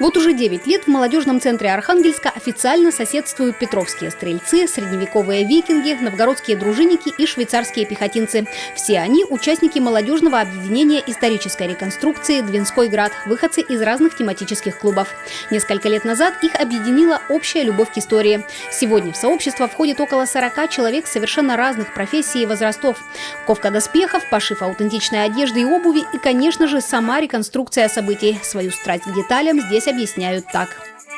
Вот уже 9 лет в молодежном центре Архангельска официально соседствуют петровские стрельцы, средневековые викинги, новгородские дружинники и швейцарские пехотинцы. Все они – участники молодежного объединения исторической реконструкции «Двинской град», выходцы из разных тематических клубов. Несколько лет назад их объединила общая любовь к истории. Сегодня в сообщество входит около 40 человек совершенно разных профессий и возрастов. Ковка доспехов, пошив аутентичной одежды и обуви и, конечно же, сама реконструкция событий. Свою страсть к деталям здесь объясняют так.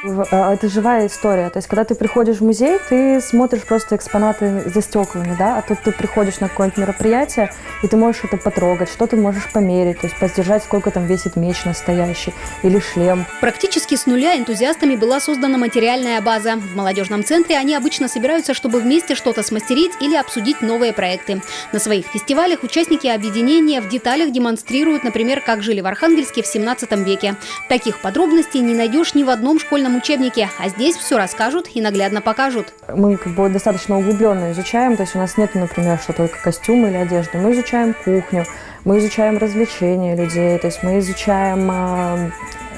Э, это живая история. То есть, когда ты приходишь в музей, ты смотришь просто экспонаты за стеклами, да, а тут ты приходишь на какое-нибудь мероприятие, и ты можешь это потрогать, что ты можешь померить, то есть поддержать, сколько там весит меч настоящий или шлем. Практически с нуля энтузиастами была создана материальная база. В молодежном центре они обычно собираются, чтобы вместе что-то смастерить или обсудить новые проекты. На своих фестивалях участники объединения в деталях демонстрируют, например, как жили в Архангельске в 17 веке. Таких подробностей не найдешь ни в одном школьном школьном учебнике, а здесь все расскажут и наглядно покажут. Мы как бы достаточно углубленно изучаем, то есть у нас нет, например, что только костюмы или одежды. Мы изучаем кухню, мы изучаем развлечения людей, то есть мы изучаем а,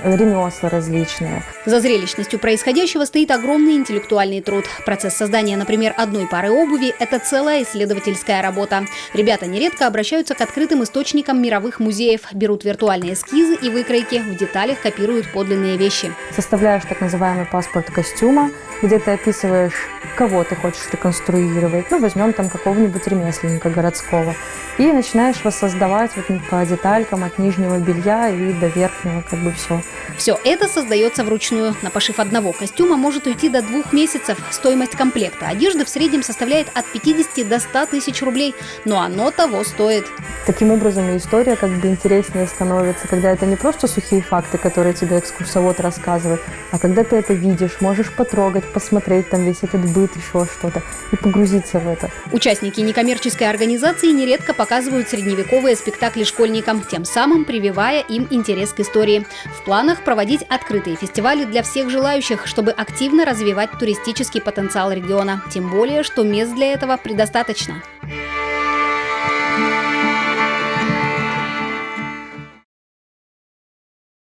ремесла различные. За зрелищностью происходящего стоит огромный интеллектуальный труд. Процесс создания, например, одной пары обуви – это целая исследовательская работа. Ребята нередко обращаются к открытым источникам мировых музеев, берут виртуальные эскизы и выкройки, в деталях копируют подлинные вещи. Составляешь так называемый паспорт костюма, где ты описываешь, кого ты хочешь реконструировать. Ну, возьмем там какого-нибудь ремесленника городского. И начинаешь воссоздавать вот по деталькам от нижнего белья и до верхнего, как бы все. Все это создается вручную. На пошив одного костюма может уйти до двух месяцев. Стоимость комплекта одежды в среднем составляет от 50 до 100 тысяч рублей. Но оно того стоит. Таким образом, история как бы интереснее становится, когда это не просто сухие факты, которые тебе экскурсовод рассказывает, а когда ты это видишь, можешь потрогать, посмотреть там весь этот быт, еще что-то, и погрузиться в это. Участники некоммерческой организации нередко показывают средневековые спектакли школьникам, тем самым прививая им интерес к истории. В планах проводить открытые фестивали для всех желающих, чтобы активно развивать туристический потенциал региона. Тем более, что мест для этого предостаточно.